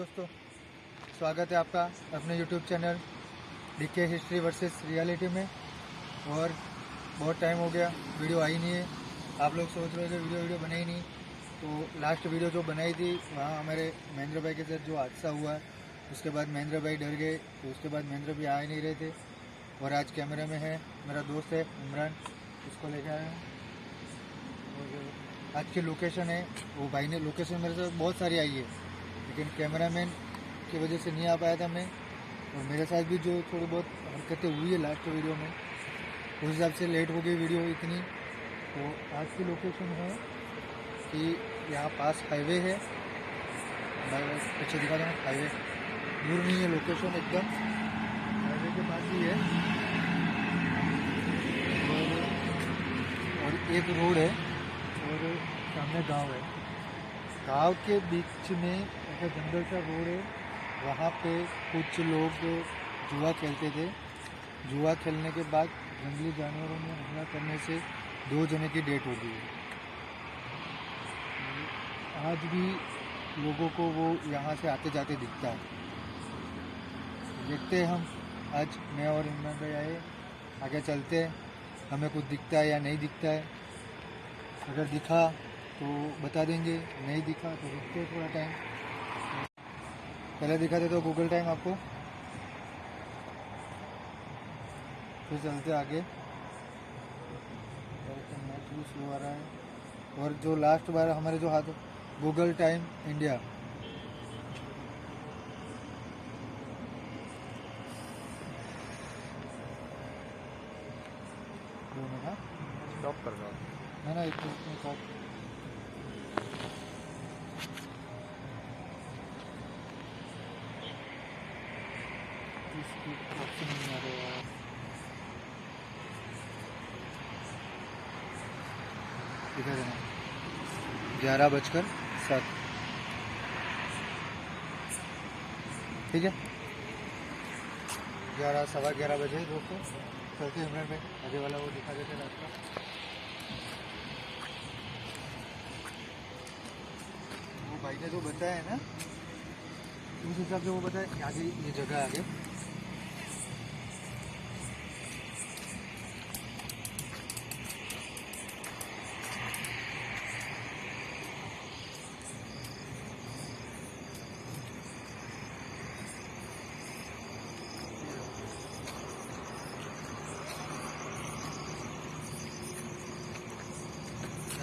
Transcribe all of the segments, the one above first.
दोस्तों, स्वागत है आपका अपने YouTube channel D K history versus reality में। और बहुत टाइम हो गया वीडियो आई नहीं है। आप लोग सोच रहे थे वीडियो वीडियो बनाई नहीं। तो लास्ट वीडियो जो बनाई थी, वहाँ हमारे महेंद्र भाई के साथ जो हादसा हुआ, उसके बाद महेंद्र भाई डर गए तो उसके बाद महेंद्र भाई आ ही नहीं रहे थे। और आज कैमरे में है, मेरा दोस्त है इमरान, उसको लेके आया हूँ। आज की लोकेशन है, वो भाई ने लोकेशन मेरे से बहुत सारी आई है। लेकिन कैमरामैन की वजह से नहीं आ पाया था मैं। और मेरे साथ भी जो थोड़ी बहुत हरकतें हुई है लास्ट वीडियो में उस हिसाब से लेट हो गई वीडियो इतनी। तो आज की लोकेशन है कि यहाँ पास हाईवे है। पीछे दिखा दूँ हाईवे दूर नहीं है लोकेशन एकदम। हाईवे के पास ही है। और, और एक रोड है और सामने गाँव है। गाँव के बीच में ऐसा जंगल सा रोड है, वहाँ पे कुछ लोग जुआ खेलते थे। जुआ खेलने के बाद जंगली जानवरों में हमला करने से दो जने की डेथ हो गई। आज भी लोगों को वो यहाँ से आते जाते दिखता है। देखते हम, आज मैं और इमरान भाई आए, आगे चलते हैं, हमें कुछ दिखता है या नहीं दिखता है। अगर दिखा तो बता देंगे, नहीं दिखा तो रुकते थोड़ा टाइम पहले दिखाते तो गूगल टाइम आपको। फिर चलते आगे। नेट भी स्लो आ रहा है और जो लास्ट बार हमारे जो हाथ गूगल टाइम इंडिया हाँ स्टॉप कर दो। ना ना एक एक और इसकी ऑप्शन नहीं आ रहा यार दिखा देना ग्यारह बजकर सात। ठीक है? ग्यारह, सवा ग्यारह बजे दोस्तों चलते इमरान भाई आगे वाला वो दिखा देते हैं रास्ता वो भाई ने जो बताया है ना, उस हिसाब से वो बताया, आगे ये जगह आगे।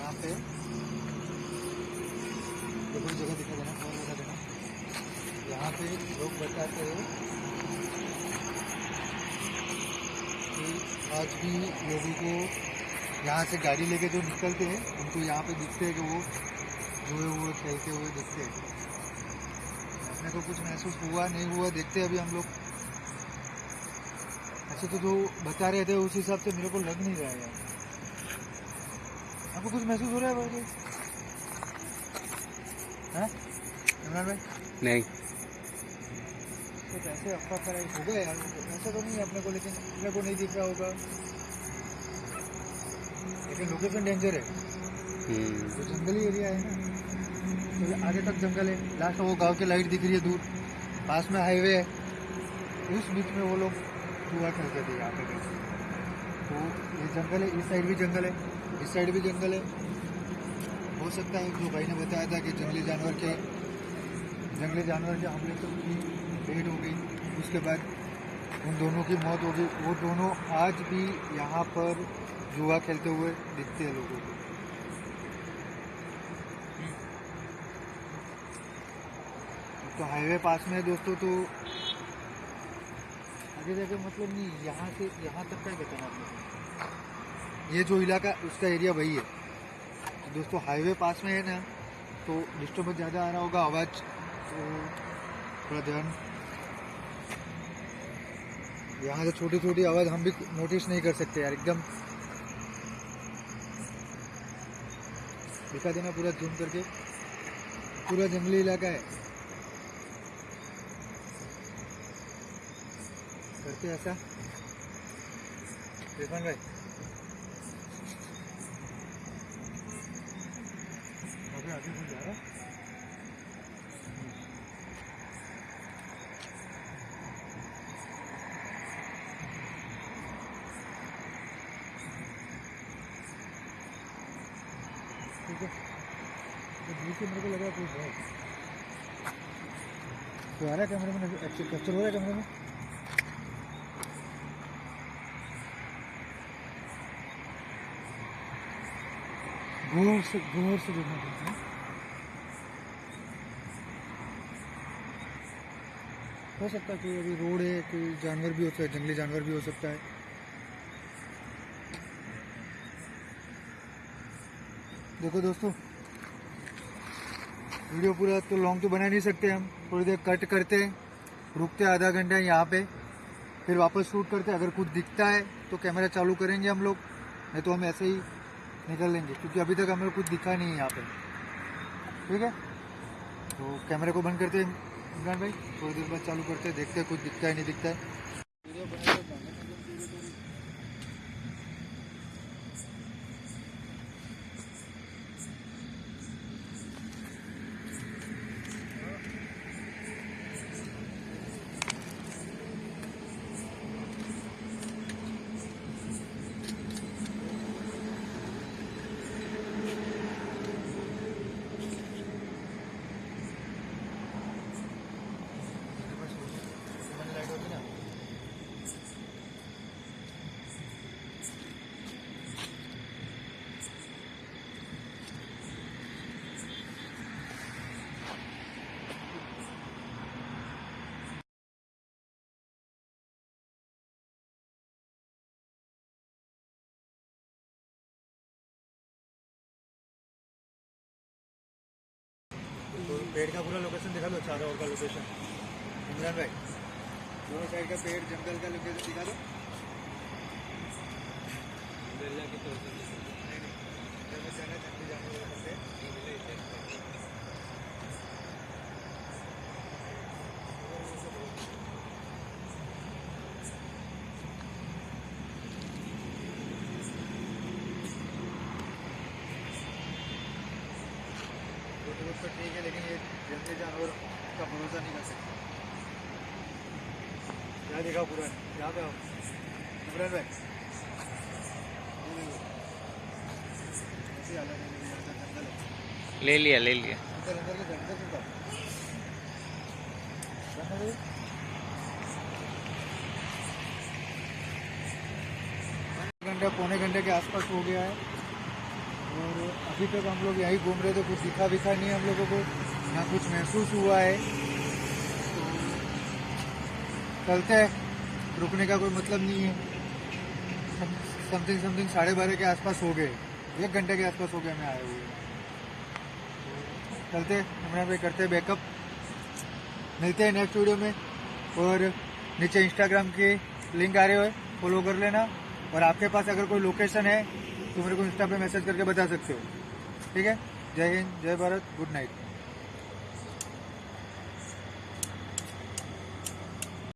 यहाँ पे कोई जगह दिखा देना और दिखा। देना यहाँ पे लोग बताते हैं कि आज भी लोगों को यहाँ से गाड़ी लेके जो निकलते हैं, उनको यहाँ पे दिखते हैं कि वो जुए हुए, खेलते हुए दिखते हैं। अपने को कुछ महसूस हुआ, नहीं हुआ, देखते अभी हम लोग। अच्छा तो जो बता रहे थे, उस हिसाब से मेरे को लग नहीं रहा है। आपको कुछ महसूस हो रहा है भाई? हैं? इमरान भाई? नहीं। तो कैसे अफवाह कराई हो गया यार। ऐसा तो नहीं है अपने को लेकिन अपने को नहीं दिख रहा होगा। लेकिन लोकेशन डेंजर है। तो जंगली एरिया है ना तो आगे तक जंगल है। लास्ट वो गाँव की लाइट दिख रही है दूर। पास में हाईवे है। उस बीच में वो लोग जुआ खेलते थे यहाँ पे। तो ये जंगल है, इस साइड भी जंगल है, इस साइड भी जंगल है। हो सकता है जो भाई ने बताया था कि जंगली जानवर के जंगली जानवर के हमले तो उनकी डेट हो गई। उसके बाद उन दोनों की मौत हो गई। वो दोनों आज भी यहाँ पर जुआ खेलते हुए दिखते हैं लोगों को। तो हाईवे पास में है दोस्तों तो आगे जाके मतलब नहीं, यहाँ से, यहाँ तक का ही बताना आपने। ये जो इलाका, उसका एरिया वही है। तो दोस्तों हाईवे पास में है ना तो डिस्टर्बेंस ज़्यादा आ रहा होगा, आवाज़ तो थोड़ा ध्यान। यहाँ से छोटी छोटी आवाज़ हम भी नोटिस नहीं कर सकते यार, एकदम। दिखा देना पूरा जूम करके। पूरा जंगली इलाका है। करते हैं ऐसा रिफान भाई? अभी आगे जा रहा ठीक है। तो मेरे को लगा तो आ रहा है। कैमरे में अच्छे कैप्चर हो रहा है कैमरे में? गौर से गौर से देखना पड़ता है। हो सकता है कि अभी रोड है, कोई जानवर भी हो सकता है, जंगली जानवर भी हो सकता है। देखो दोस्तों, वीडियो पूरा तो लॉन्ग तो बना नहीं सकते हम। थोड़ी देर कट करते हैं, रुकते हैं आधा घंटा यहाँ पे, फिर वापस शूट करते हैं। अगर कुछ दिखता है तो कैमरा चालू करेंगे हम लोग, नहीं तो हम ऐसे ही निकल लेंगे, क्योंकि अभी तक हमें कुछ दिखा नहीं है यहाँ पे। ठीक है? तो कैमरे को बंद करते हैं, इमरान भाई, थोड़ी देर बाद चालू करते हैं, देखते हैं कुछ दिखता है, नहीं दिखता है वीडियो बनाते हैं, गाने में जो वीडियो करें। लाइट होती ना तो पेड़ का पूरा लोकेशन दिखा दो, चारों ओर का लोकेशन इमरान भाई, दोनों साइड का पेड़, जंगल का लोकेशन दिखा दो नहीं, नहीं, इधर में जाना है, जंगली जानवर वाला से। बहुत तो ठीक है लेकिन ये जंगली जानवर का भरोसा नहीं कर सकते। यहाँ देखा पूरा? यहाँ पे इमरान भाई। ले लिया ले लिया। अंदर अंदर के जंगल जंगल घंटे पौने घंटे के आसपास हो गया है। और अभी तक हम लोग यहीं घूम रहे थे कुछ दिखा विखा नहीं हम लोगों को। ना कुछ महसूस हुआ है। तो चलते हैं। रुकने का कोई मतलब नहीं है। समथिंग समथिंग साढ़े बारह के आसपास हो गए। एक घंटे के आसपास हो गए हमें आए हुए। चलते हैं, इमरान भाई करते हैं बैकअप मिलते हैं नेक्स्ट वीडियो में। और नीचे इंस्टाग्राम के लिंक आ रहे हो। फॉलो कर लेना। और आपके पास अगर कोई लोकेशन है तो मेरे को इंस्टा पे मैसेज करके बता सकते हो। ठीक है? जय हिंद, जय भारत गुड नाइट